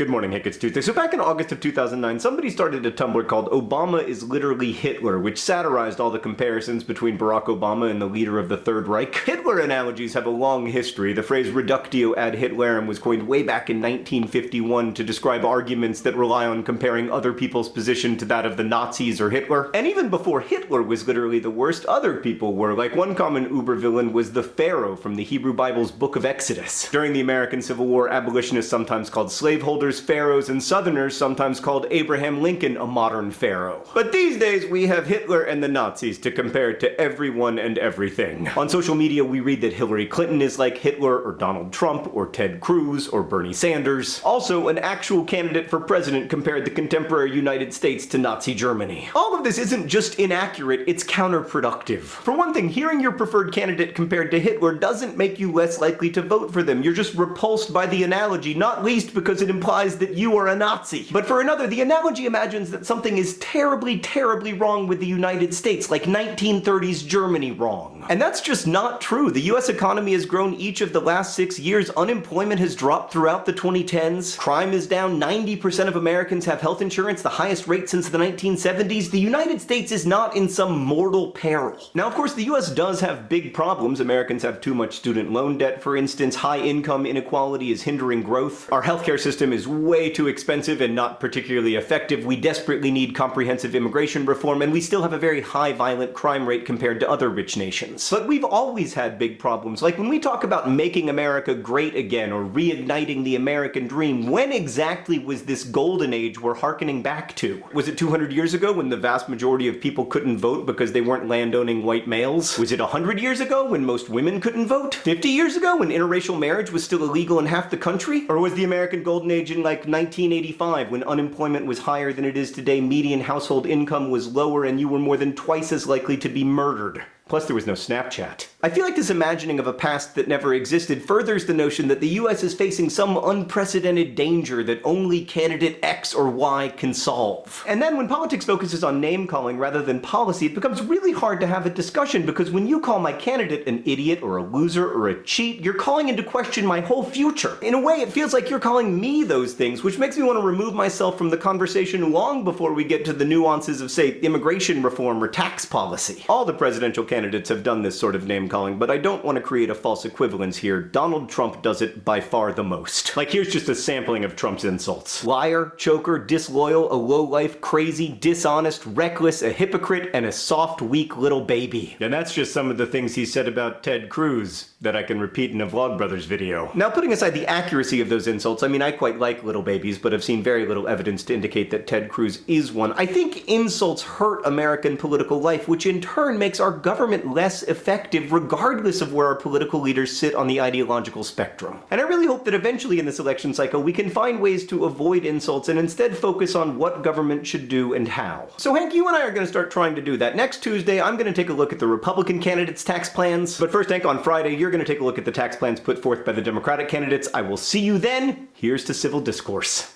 Good morning, Hank. It's Tuesday. So back in August of 2009, somebody started a Tumblr called Obama is Literally Hitler, which satirized all the comparisons between Barack Obama and the leader of the Third Reich. Hitler analogies have a long history. The phrase reductio ad Hitlerum was coined way back in 1951 to describe arguments that rely on comparing other people's position to that of the Nazis or Hitler. And even before Hitler was literally the worst, other people were. Like one common uber villain was the Pharaoh from the Hebrew Bible's Book of Exodus. During the American Civil War, abolitionists sometimes called slaveholders pharaohs, and southerners sometimes called Abraham Lincoln a modern pharaoh. But these days we have Hitler and the Nazis to compare to everyone and everything. On social media we read that Hillary Clinton is like Hitler or Donald Trump or Ted Cruz or Bernie Sanders. Also, an actual candidate for president compared the contemporary United States to Nazi Germany. All of this isn't just inaccurate, it's counterproductive. For one thing, hearing your preferred candidate compared to Hitler doesn't make you less likely to vote for them. You're just repulsed by the analogy, not least because it implies implies that you are a Nazi. But for another, the analogy imagines that something is terribly, terribly wrong with the United States, like 1930s Germany wrong. And that's just not true. The US economy has grown each of the last six years, unemployment has dropped throughout the 2010s, crime is down, 90% of Americans have health insurance, the highest rate since the 1970s. The United States is not in some mortal peril. Now of course the US does have big problems. Americans have too much student loan debt, for instance, high income inequality is hindering growth, our healthcare system is way too expensive and not particularly effective. We desperately need comprehensive immigration reform, and we still have a very high violent crime rate compared to other rich nations. But we've always had big problems. Like when we talk about making America great again or reigniting the American dream, when exactly was this golden age we're harkening back to? Was it 200 years ago when the vast majority of people couldn't vote because they weren't landowning white males? Was it 100 years ago when most women couldn't vote? 50 years ago when interracial marriage was still illegal in half the country? Or was the American golden age in like 1985 when unemployment was higher than it is today, median household income was lower, and you were more than twice as likely to be murdered. Plus there was no Snapchat. I feel like this imagining of a past that never existed furthers the notion that the US is facing some unprecedented danger that only candidate X or Y can solve. And then when politics focuses on name-calling rather than policy, it becomes really hard to have a discussion because when you call my candidate an idiot or a loser or a cheat, you're calling into question my whole future. In a way, it feels like you're calling me those things, which makes me want to remove myself from the conversation long before we get to the nuances of, say, immigration reform or tax policy. All the presidential candidates have done this sort of name calling, but I don't want to create a false equivalence here. Donald Trump does it by far the most. Like here's just a sampling of Trump's insults. Liar, choker, disloyal, a lowlife, crazy, dishonest, reckless, a hypocrite, and a soft, weak little baby. And that's just some of the things he said about Ted Cruz that I can repeat in a Vlogbrothers video. Now putting aside the accuracy of those insults, I mean I quite like little babies, but I've seen very little evidence to indicate that Ted Cruz is one. I think insults hurt American political life, which in turn makes our government less effective regardless regardless of where our political leaders sit on the ideological spectrum. And I really hope that eventually in this election cycle we can find ways to avoid insults and instead focus on what government should do and how. So Hank, you and I are going to start trying to do that. Next Tuesday, I'm going to take a look at the Republican candidates' tax plans. But first, Hank, on Friday, you're going to take a look at the tax plans put forth by the Democratic candidates. I will see you then. Here's to civil discourse.